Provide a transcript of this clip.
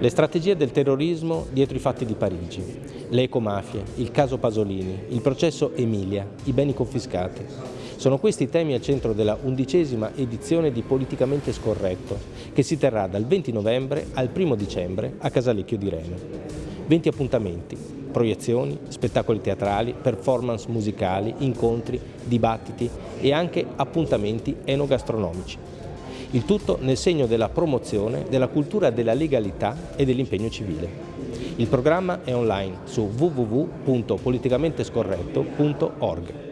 Le strategie del terrorismo dietro i fatti di Parigi, le ecomafie, il caso Pasolini, il processo Emilia, i beni confiscati. Sono questi i temi al centro della undicesima edizione di Politicamente Scorretto, che si terrà dal 20 novembre al 1 dicembre a Casalecchio di Reno. 20 appuntamenti, proiezioni, spettacoli teatrali, performance musicali, incontri, dibattiti e anche appuntamenti enogastronomici. Il tutto nel segno della promozione della cultura della legalità e dell'impegno civile. Il programma è online su www.politicamentescorretto.org.